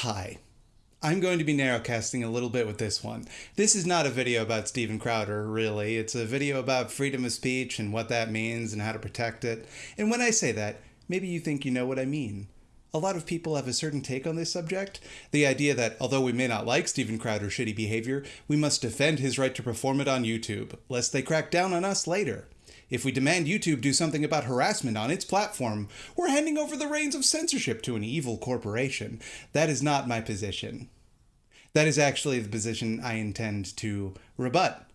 Hi. I'm going to be narrowcasting a little bit with this one. This is not a video about Steven Crowder, really. It's a video about freedom of speech and what that means and how to protect it. And when I say that, maybe you think you know what I mean. A lot of people have a certain take on this subject. The idea that although we may not like Steven Crowder's shitty behavior, we must defend his right to perform it on YouTube, lest they crack down on us later. If we demand YouTube do something about harassment on its platform, we're handing over the reins of censorship to an evil corporation. That is not my position. That is actually the position I intend to rebut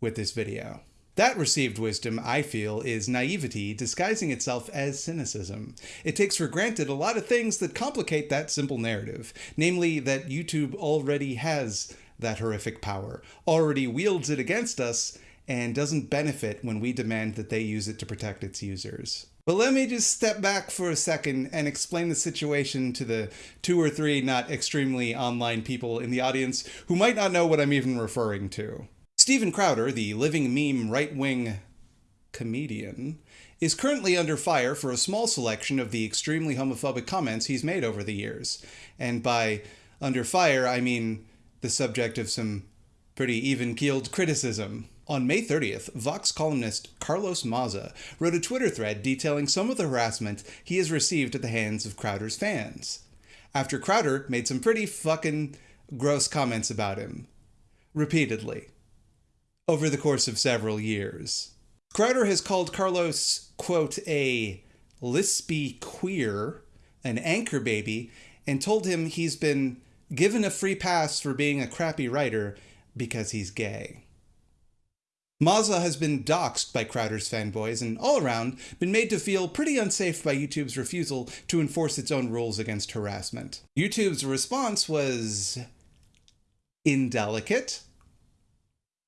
with this video. That received wisdom, I feel, is naivety disguising itself as cynicism. It takes for granted a lot of things that complicate that simple narrative, namely that YouTube already has that horrific power, already wields it against us, and doesn't benefit when we demand that they use it to protect its users. But let me just step back for a second and explain the situation to the two or three not extremely online people in the audience who might not know what I'm even referring to. Steven Crowder, the living meme right wing comedian, is currently under fire for a small selection of the extremely homophobic comments he's made over the years. And by under fire, I mean the subject of some pretty even keeled criticism. On May 30th, Vox columnist Carlos Maza wrote a Twitter thread detailing some of the harassment he has received at the hands of Crowder's fans. After Crowder made some pretty fucking gross comments about him. Repeatedly. Over the course of several years. Crowder has called Carlos, quote, a lispy queer, an anchor baby, and told him he's been given a free pass for being a crappy writer because he's gay. Maza has been doxxed by Crowder's fanboys and all around been made to feel pretty unsafe by YouTube's refusal to enforce its own rules against harassment. YouTube's response was indelicate.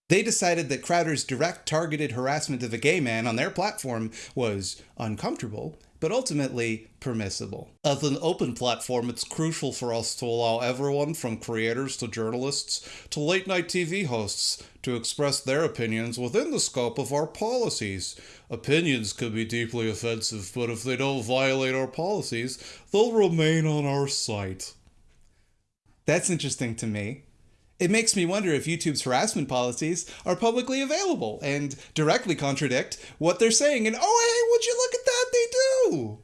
They decided that Crowder's direct targeted harassment of a gay man on their platform was uncomfortable but ultimately permissible. As an open platform, it's crucial for us to allow everyone from creators to journalists to late night TV hosts to express their opinions within the scope of our policies. Opinions could be deeply offensive, but if they don't violate our policies, they'll remain on our site. That's interesting to me. It makes me wonder if YouTube's harassment policies are publicly available and directly contradict what they're saying. And oh, hey, would you look at that? They do!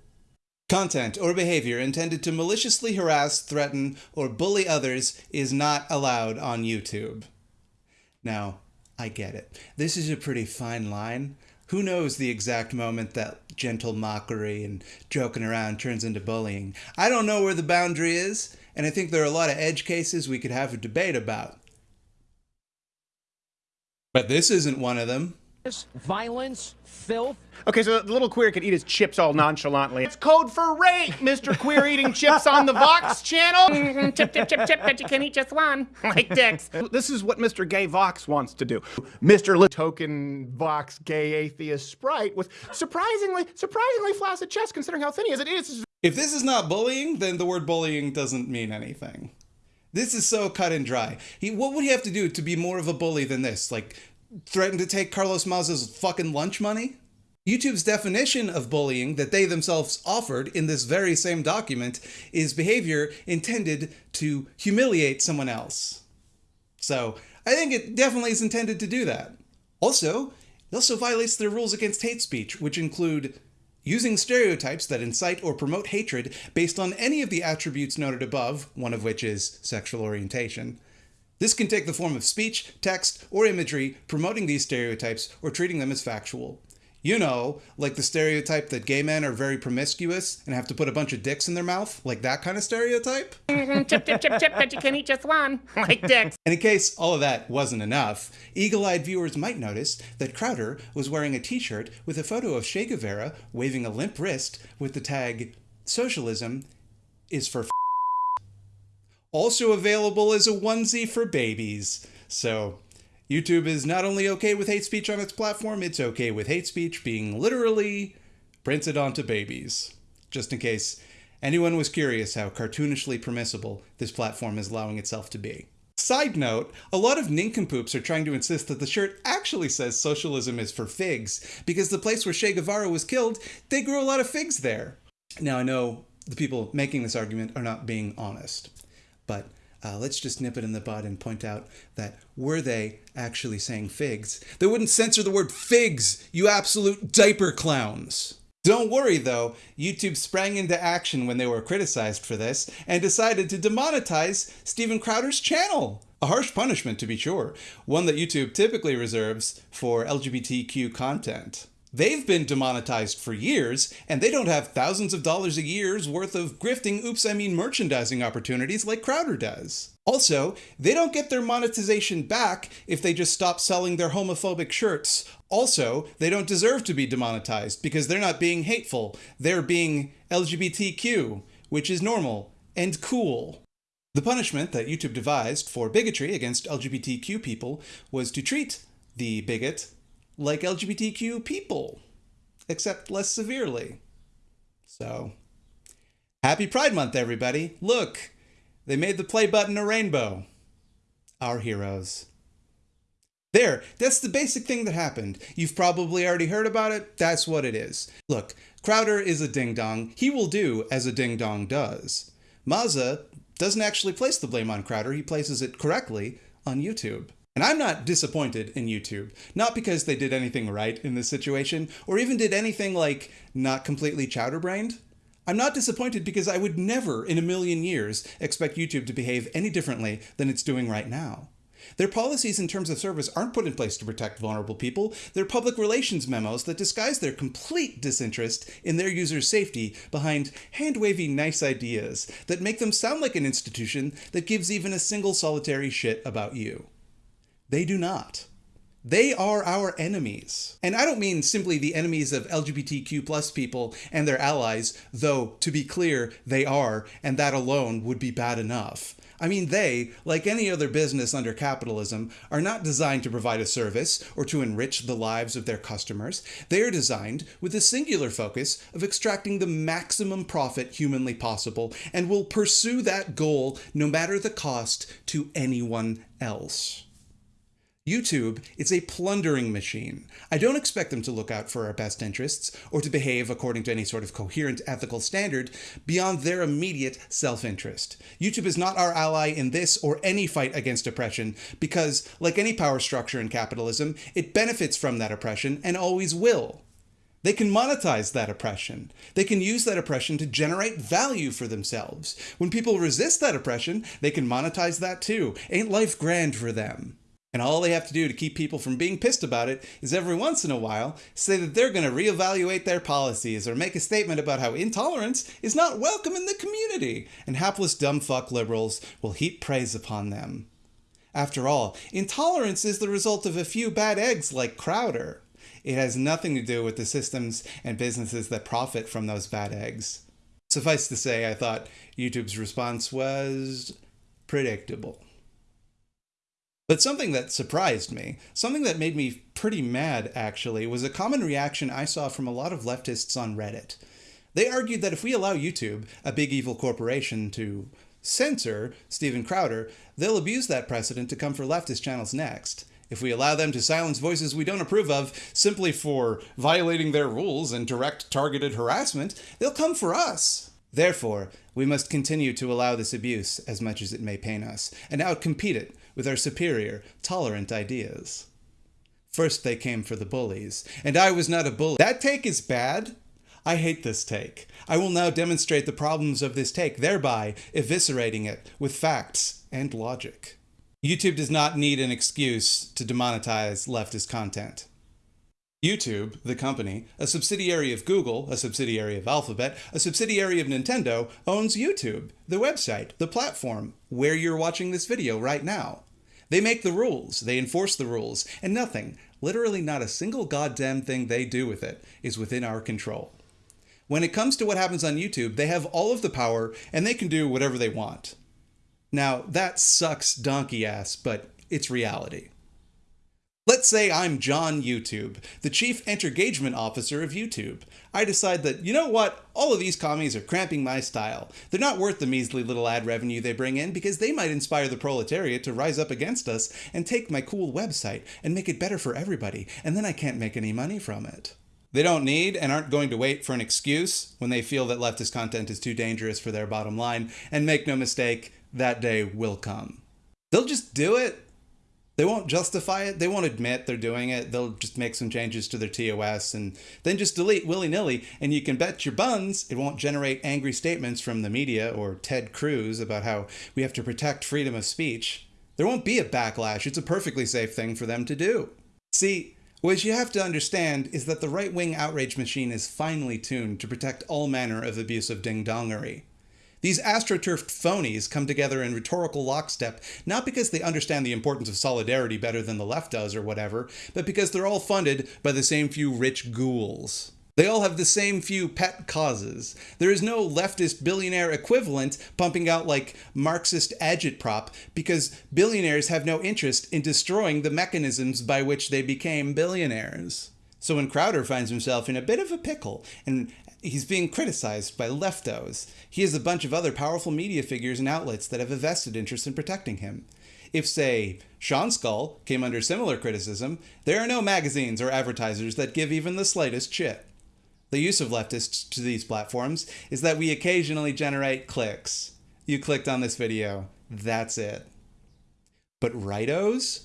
Content or behavior intended to maliciously harass, threaten, or bully others is not allowed on YouTube. Now, I get it. This is a pretty fine line. Who knows the exact moment that gentle mockery and joking around turns into bullying? I don't know where the boundary is, and I think there are a lot of edge cases we could have a debate about. But this isn't one of them. Violence, filth. Okay, so the little queer could eat his chips all nonchalantly. It's code for rape, Mr. Queer eating chips on the Vox channel. Mm-hmm. chip, chip, chip, chip, but you can eat just one, like dicks. This is what Mr. Gay Vox wants to do. Mr. Li token Vox gay atheist sprite with surprisingly, surprisingly flaccid chest considering how thin he is. It is If this is not bullying, then the word bullying doesn't mean anything. This is so cut and dry. He, what would he have to do to be more of a bully than this? Like, threaten to take Carlos Maza's fucking lunch money? YouTube's definition of bullying that they themselves offered in this very same document is behavior intended to humiliate someone else. So I think it definitely is intended to do that. Also, it also violates their rules against hate speech, which include using stereotypes that incite or promote hatred based on any of the attributes noted above, one of which is sexual orientation. This can take the form of speech, text, or imagery promoting these stereotypes or treating them as factual. You know, like the stereotype that gay men are very promiscuous and have to put a bunch of dicks in their mouth, like that kind of stereotype? Mm-hmm. chip, chip, chip, chip, but you can eat just one, like dicks. And in case all of that wasn't enough, eagle-eyed viewers might notice that Crowder was wearing a t-shirt with a photo of Che Guevara waving a limp wrist with the tag, Socialism is for Also available as a onesie for babies. So YouTube is not only okay with hate speech on its platform, it's okay with hate speech being literally printed onto babies. Just in case anyone was curious how cartoonishly permissible this platform is allowing itself to be. Side note, a lot of nincompoops are trying to insist that the shirt actually says socialism is for figs, because the place where Che Guevara was killed, they grew a lot of figs there. Now I know the people making this argument are not being honest. But uh, let's just nip it in the bud and point out that were they actually saying figs, they wouldn't censor the word figs, you absolute diaper clowns. Don't worry though, YouTube sprang into action when they were criticized for this and decided to demonetize Steven Crowder's channel. A harsh punishment to be sure, one that YouTube typically reserves for LGBTQ content. They've been demonetized for years, and they don't have thousands of dollars a year's worth of grifting, oops, I mean merchandising opportunities like Crowder does. Also, they don't get their monetization back if they just stop selling their homophobic shirts. Also, they don't deserve to be demonetized because they're not being hateful, they're being LGBTQ, which is normal and cool. The punishment that YouTube devised for bigotry against LGBTQ people was to treat the bigot like LGBTQ people, except less severely. So, happy Pride Month, everybody. Look, they made the play button a rainbow. Our heroes. There, that's the basic thing that happened. You've probably already heard about it. That's what it is. Look, Crowder is a ding dong. He will do as a ding dong does. Maza doesn't actually place the blame on Crowder, he places it correctly on YouTube. And I'm not disappointed in YouTube, not because they did anything right in this situation, or even did anything like not completely chowder-brained. I'm not disappointed because I would never in a million years expect YouTube to behave any differently than it's doing right now. Their policies in terms of service aren't put in place to protect vulnerable people. They're public relations memos that disguise their complete disinterest in their users' safety behind hand-wavy nice ideas that make them sound like an institution that gives even a single solitary shit about you. They do not. They are our enemies. And I don't mean simply the enemies of LGBTQ plus people and their allies, though to be clear, they are, and that alone would be bad enough. I mean, they, like any other business under capitalism, are not designed to provide a service or to enrich the lives of their customers. They are designed with a singular focus of extracting the maximum profit humanly possible and will pursue that goal no matter the cost to anyone else. YouTube is a plundering machine. I don't expect them to look out for our best interests or to behave according to any sort of coherent ethical standard beyond their immediate self-interest. YouTube is not our ally in this or any fight against oppression because, like any power structure in capitalism, it benefits from that oppression and always will. They can monetize that oppression. They can use that oppression to generate value for themselves. When people resist that oppression, they can monetize that too. Ain't life grand for them? And all they have to do to keep people from being pissed about it is every once in a while say that they're going to reevaluate their policies or make a statement about how intolerance is not welcome in the community, and hapless dumb fuck liberals will heap praise upon them. After all, intolerance is the result of a few bad eggs like Crowder. It has nothing to do with the systems and businesses that profit from those bad eggs. Suffice to say, I thought YouTube's response was predictable. But something that surprised me, something that made me pretty mad actually, was a common reaction I saw from a lot of leftists on Reddit. They argued that if we allow YouTube, a big evil corporation, to censor Steven Crowder, they'll abuse that precedent to come for leftist channels next. If we allow them to silence voices we don't approve of simply for violating their rules and direct targeted harassment, they'll come for us. Therefore, we must continue to allow this abuse as much as it may pain us, and outcompete it with our superior, tolerant ideas. First they came for the bullies, and I was not a bully. That take is bad. I hate this take. I will now demonstrate the problems of this take, thereby eviscerating it with facts and logic. YouTube does not need an excuse to demonetize leftist content. YouTube, the company, a subsidiary of Google, a subsidiary of Alphabet, a subsidiary of Nintendo, owns YouTube, the website, the platform, where you're watching this video right now. They make the rules, they enforce the rules, and nothing, literally not a single goddamn thing they do with it, is within our control. When it comes to what happens on YouTube, they have all of the power and they can do whatever they want. Now, that sucks donkey ass, but it's reality. Let's say I'm John YouTube, the chief engagement officer of YouTube. I decide that, you know what, all of these commies are cramping my style. They're not worth the measly little ad revenue they bring in because they might inspire the proletariat to rise up against us and take my cool website and make it better for everybody, and then I can't make any money from it. They don't need and aren't going to wait for an excuse when they feel that leftist content is too dangerous for their bottom line. And make no mistake, that day will come. They'll just do it. They won't justify it. They won't admit they're doing it. They'll just make some changes to their TOS and then just delete willy nilly. And you can bet your buns it won't generate angry statements from the media or Ted Cruz about how we have to protect freedom of speech. There won't be a backlash. It's a perfectly safe thing for them to do. See, what you have to understand is that the right wing outrage machine is finely tuned to protect all manner of abusive ding dongery. These astroturfed phonies come together in rhetorical lockstep, not because they understand the importance of solidarity better than the left does or whatever, but because they're all funded by the same few rich ghouls. They all have the same few pet causes. There is no leftist billionaire equivalent pumping out like Marxist agitprop because billionaires have no interest in destroying the mechanisms by which they became billionaires. So when Crowder finds himself in a bit of a pickle and he's being criticized by leftos, he has a bunch of other powerful media figures and outlets that have a vested interest in protecting him. If, say, Sean Skull came under similar criticism, there are no magazines or advertisers that give even the slightest shit. The use of leftists to these platforms is that we occasionally generate clicks. You clicked on this video, that's it. But rightos?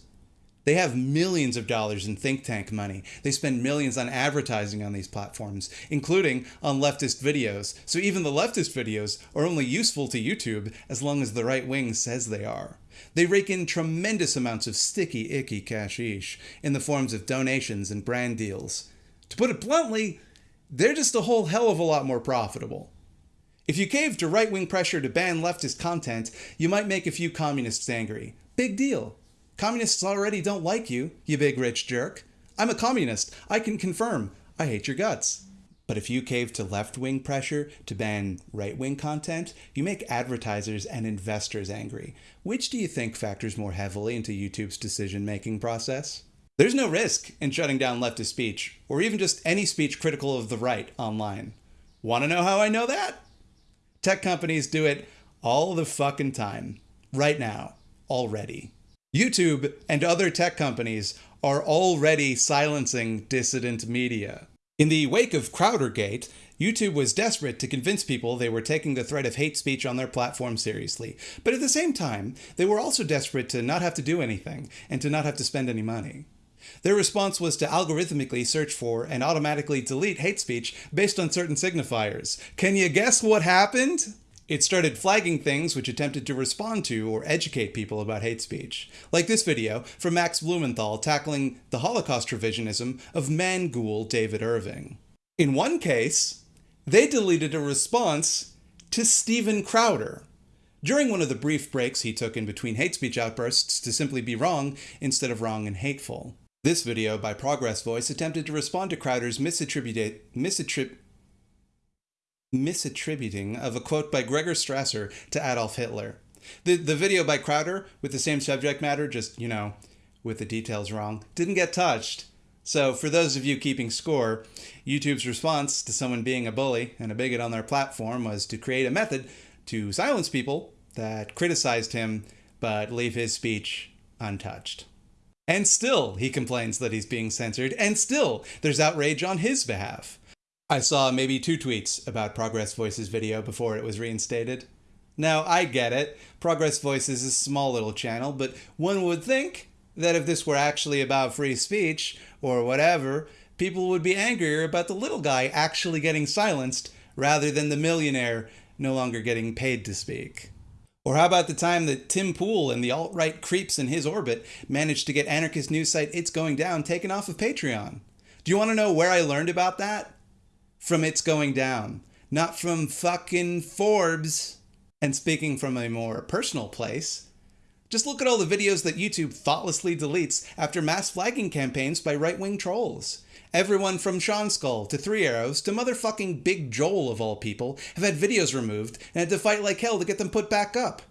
They have millions of dollars in think tank money. They spend millions on advertising on these platforms, including on leftist videos. So even the leftist videos are only useful to YouTube as long as the right wing says they are. They rake in tremendous amounts of sticky, icky cashish in the forms of donations and brand deals. To put it bluntly, they're just a whole hell of a lot more profitable. If you cave to right wing pressure to ban leftist content, you might make a few communists angry. Big deal. Communists already don't like you, you big rich jerk. I'm a communist. I can confirm. I hate your guts. But if you cave to left wing pressure to ban right wing content, you make advertisers and investors angry. Which do you think factors more heavily into YouTube's decision making process? There's no risk in shutting down leftist speech, or even just any speech critical of the right online. Want to know how I know that? Tech companies do it all the fucking time. Right now. Already. YouTube and other tech companies are already silencing dissident media. In the wake of Crowdergate, YouTube was desperate to convince people they were taking the threat of hate speech on their platform seriously. But at the same time, they were also desperate to not have to do anything and to not have to spend any money. Their response was to algorithmically search for and automatically delete hate speech based on certain signifiers. Can you guess what happened? It started flagging things which attempted to respond to or educate people about hate speech, like this video from Max Blumenthal tackling the Holocaust revisionism of man ghoul David Irving. In one case, they deleted a response to Steven Crowder. During one of the brief breaks he took in between hate speech outbursts to simply be wrong instead of wrong and hateful. This video by Progress Voice attempted to respond to Crowder's misattributed, misattrib, misattributing of a quote by Gregor Strasser to Adolf Hitler. The, the video by Crowder, with the same subject matter, just, you know, with the details wrong, didn't get touched. So, for those of you keeping score, YouTube's response to someone being a bully and a bigot on their platform was to create a method to silence people that criticized him but leave his speech untouched. And still, he complains that he's being censored, and still, there's outrage on his behalf. I saw maybe two tweets about Progress Voices video before it was reinstated. Now, I get it. Progress Voices is a small little channel, but one would think that if this were actually about free speech or whatever, people would be angrier about the little guy actually getting silenced rather than the millionaire no longer getting paid to speak. Or how about the time that Tim Pool and the alt right creeps in his orbit managed to get anarchist news site It's Going Down taken off of Patreon? Do you want to know where I learned about that? From It's Going Down, not from fucking Forbes. And speaking from a more personal place, just look at all the videos that YouTube thoughtlessly deletes after mass flagging campaigns by right wing trolls. Everyone from Sean Skull to Three Arrows to motherfucking Big Joel of all people have had videos removed and had to fight like hell to get them put back up.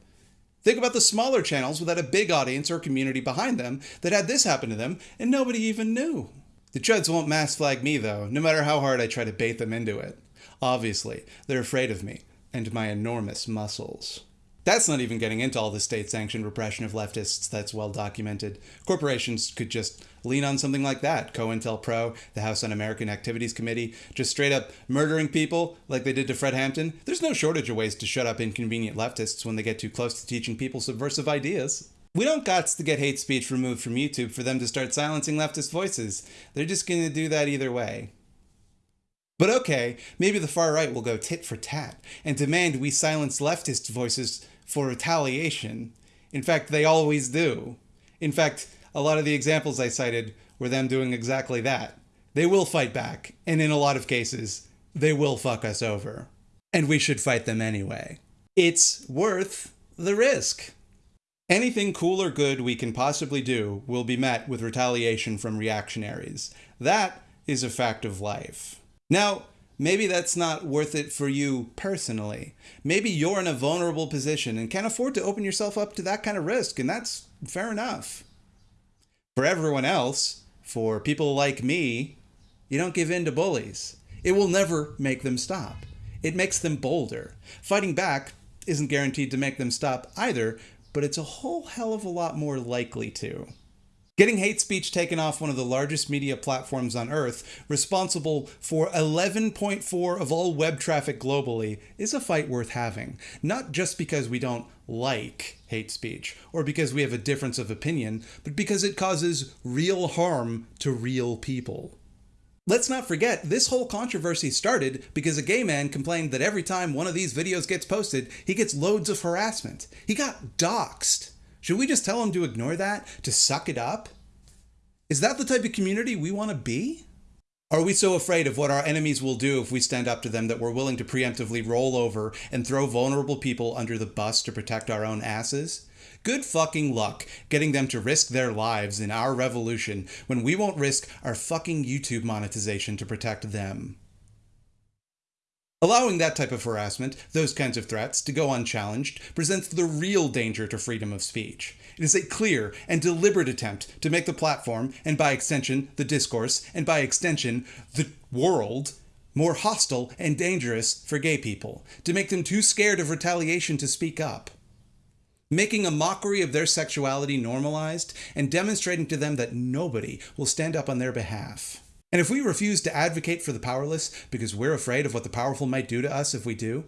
Think about the smaller channels without a big audience or community behind them that had this happen to them and nobody even knew. The Chuds won't mass flag me, though, no matter how hard I try to bait them into it. Obviously, they're afraid of me and my enormous muscles. That's not even getting into all the state sanctioned repression of leftists that's well documented. Corporations could just lean on something like that COINTELPRO, the House Un American Activities Committee, just straight up murdering people like they did to Fred Hampton. There's no shortage of ways to shut up inconvenient leftists when they get too close to teaching people subversive ideas. We don't gots to get hate speech removed from YouTube for them to start silencing leftist voices. They're just going to do that either way. But okay, maybe the far right will go tit for tat and demand we silence leftist voices for retaliation. In fact, they always do. In fact, a lot of the examples I cited were them doing exactly that. They will fight back, and in a lot of cases, they will fuck us over. And we should fight them anyway. It's worth the risk. Anything cool or good we can possibly do will be met with retaliation from reactionaries. That is a fact of life. Now, maybe that's not worth it for you personally. Maybe you're in a vulnerable position and can't afford to open yourself up to that kind of risk, and that's fair enough. For everyone else, for people like me, you don't give in to bullies. It will never make them stop. It makes them bolder. Fighting back isn't guaranteed to make them stop either, but it's a whole hell of a lot more likely to. Getting hate speech taken off one of the largest media platforms on earth, responsible for 11.4 of all web traffic globally, is a fight worth having. Not just because we don't like hate speech, or because we have a difference of opinion, but because it causes real harm to real people. Let's not forget, this whole controversy started because a gay man complained that every time one of these videos gets posted, he gets loads of harassment. He got doxxed. Should we just tell him to ignore that? To suck it up? Is that the type of community we want to be? Are we so afraid of what our enemies will do if we stand up to them that we're willing to preemptively roll over and throw vulnerable people under the bus to protect our own asses? Good fucking luck getting them to risk their lives in our revolution when we won't risk our fucking YouTube monetization to protect them. Allowing that type of harassment, those kinds of threats, to go unchallenged presents the real danger to freedom of speech. It is a clear and deliberate attempt to make the platform, and by extension, the discourse, and by extension, the world, more hostile and dangerous for gay people, to make them too scared of retaliation to speak up. Making a mockery of their sexuality normalized and demonstrating to them that nobody will stand up on their behalf. And if we refuse to advocate for the powerless because we're afraid of what the powerful might do to us if we do,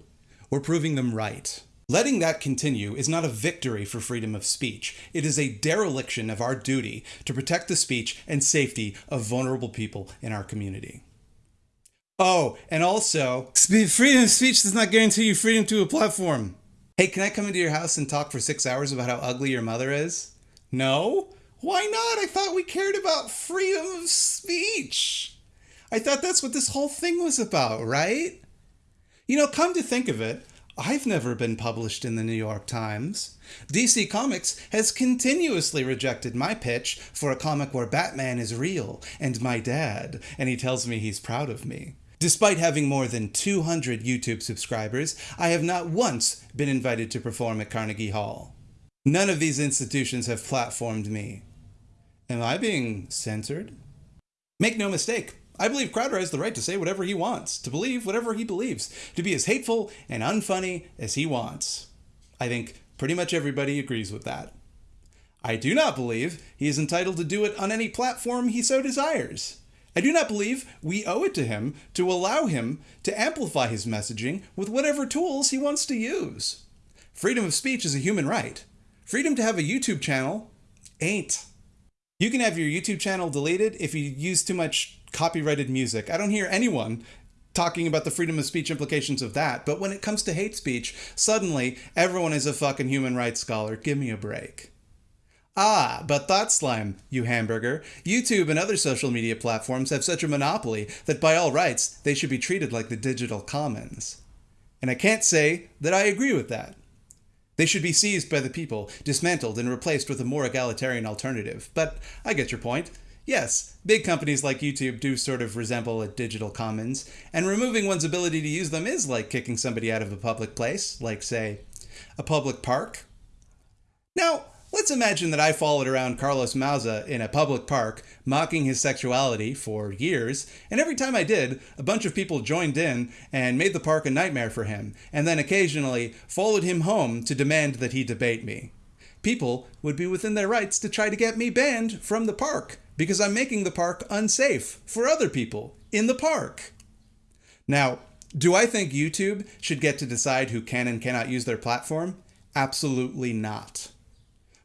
we're proving them right. Letting that continue is not a victory for freedom of speech. It is a dereliction of our duty to protect the speech and safety of vulnerable people in our community. Oh, and also, freedom of speech does not guarantee you freedom to a platform. Hey, can I come into your house and talk for six hours about how ugly your mother is? No? Why not? I thought we cared about freedom of speech. I thought that's what this whole thing was about, right? You know, come to think of it, I've never been published in the New York Times. DC Comics has continuously rejected my pitch for a comic where Batman is real and my dad, and he tells me he's proud of me. Despite having more than 200 YouTube subscribers, I have not once been invited to perform at Carnegie Hall. None of these institutions have platformed me. Am I being censored? Make no mistake, I believe Crowder has the right to say whatever he wants, to believe whatever he believes, to be as hateful and unfunny as he wants. I think pretty much everybody agrees with that. I do not believe he is entitled to do it on any platform he so desires. I do not believe we owe it to him to allow him to amplify his messaging with whatever tools he wants to use. Freedom of speech is a human right. Freedom to have a YouTube channel ain't. You can have your YouTube channel deleted if you use too much copyrighted music. I don't hear anyone talking about the freedom of speech implications of that. But when it comes to hate speech, suddenly everyone is a fucking human rights scholar. Give me a break. Ah, but Thought Slime, you hamburger. YouTube and other social media platforms have such a monopoly that by all rights, they should be treated like the digital commons. And I can't say that I agree with that. They should be seized by the people, dismantled, and replaced with a more egalitarian alternative. But I get your point. Yes, big companies like YouTube do sort of resemble a digital commons, and removing one's ability to use them is like kicking somebody out of a public place, like, say, a public park. Now, Let's imagine that I followed around Carlos Maza in a public park, mocking his sexuality for years, and every time I did, a bunch of people joined in and made the park a nightmare for him, and then occasionally followed him home to demand that he debate me. People would be within their rights to try to get me banned from the park, because I'm making the park unsafe for other people in the park. Now, do I think YouTube should get to decide who can and cannot use their platform? Absolutely not.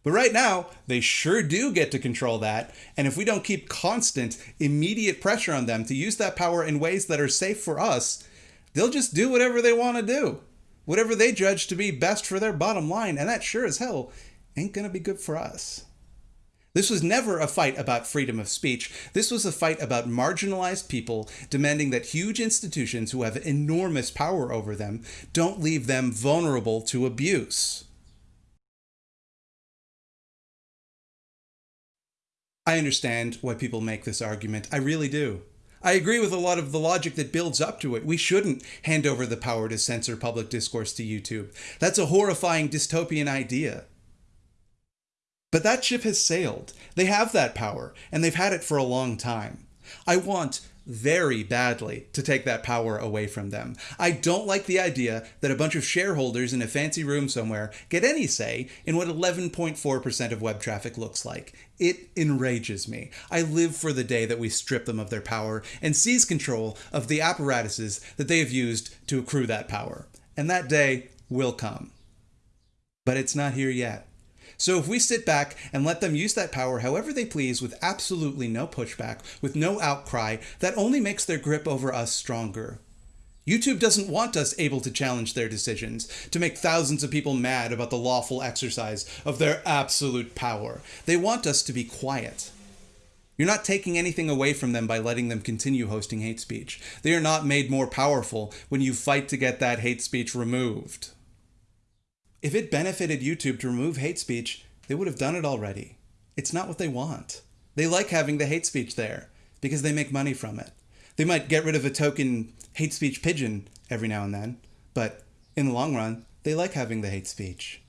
But right now, they sure do get to control that. And if we don't keep constant, immediate pressure on them to use that power in ways that are safe for us, they'll just do whatever they want to do. Whatever they judge to be best for their bottom line. And that sure as hell ain't going to be good for us. This was never a fight about freedom of speech. This was a fight about marginalized people demanding that huge institutions who have enormous power over them don't leave them vulnerable to abuse. I understand why people make this argument. I really do. I agree with a lot of the logic that builds up to it. We shouldn't hand over the power to censor public discourse to YouTube. That's a horrifying dystopian idea. But that ship has sailed. They have that power, and they've had it for a long time. I want very badly to take that power away from them. I don't like the idea that a bunch of shareholders in a fancy room somewhere get any say in what 11.4% of web traffic looks like. It enrages me. I live for the day that we strip them of their power and seize control of the apparatuses that they have used to accrue that power. And that day will come. But it's not here yet. So if we sit back and let them use that power however they please with absolutely no pushback, with no outcry, that only makes their grip over us stronger. YouTube doesn't want us able to challenge their decisions, to make thousands of people mad about the lawful exercise of their absolute power. They want us to be quiet. You're not taking anything away from them by letting them continue hosting hate speech. They are not made more powerful when you fight to get that hate speech removed. If it benefited YouTube to remove hate speech, they would have done it already. It's not what they want. They like having the hate speech there because they make money from it. They might get rid of a token hate speech pigeon every now and then, but in the long run, they like having the hate speech.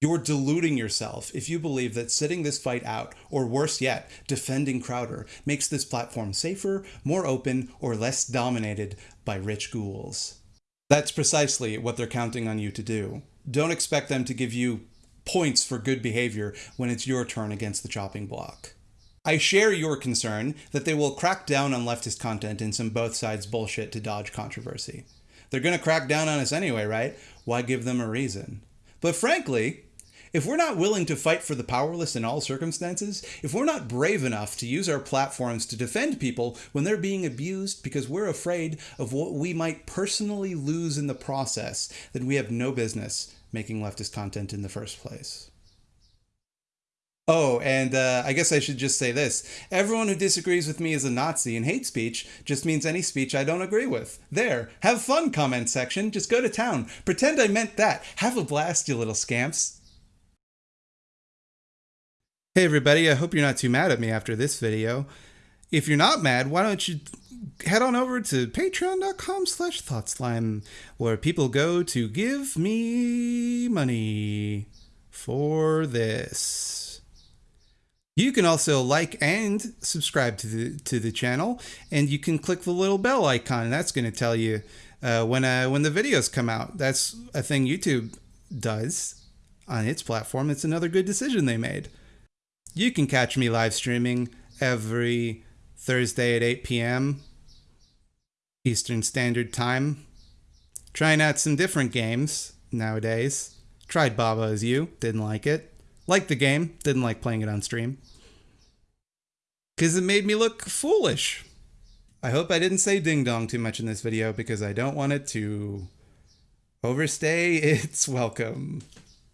You're deluding yourself if you believe that sitting this fight out, or worse yet, defending Crowder, makes this platform safer, more open, or less dominated by rich ghouls. That's precisely what they're counting on you to do. Don't expect them to give you points for good behavior when it's your turn against the chopping block. I share your concern that they will crack down on leftist content and some both sides bullshit to dodge controversy. They're going to crack down on us anyway, right? Why give them a reason? But frankly, if we're not willing to fight for the powerless in all circumstances, if we're not brave enough to use our platforms to defend people when they're being abused because we're afraid of what we might personally lose in the process, then we have no business making leftist content in the first place. Oh, and uh, I guess I should just say this. Everyone who disagrees with me is a Nazi, and hate speech just means any speech I don't agree with. There. Have fun, comment section. Just go to town. Pretend I meant that. Have a blast, you little scamps. Hey everybody, I hope you're not too mad at me after this video. If you're not mad, why don't you head on over to patreon.com slash thoughtslime where people go to give me money for this. You can also like and subscribe to the to the channel and you can click the little bell icon. That's going to tell you uh, when uh, when the videos come out. That's a thing youtube does on its platform. It's another good decision they made. You can catch me live streaming every thursday at 8 p.m Eastern Standard Time. Trying out some different games nowadays. Tried Baba Is You, didn't like it. Liked the game, didn't like playing it on stream. Because it made me look foolish. I hope I didn't say ding dong too much in this video because I don't want it to overstay its welcome.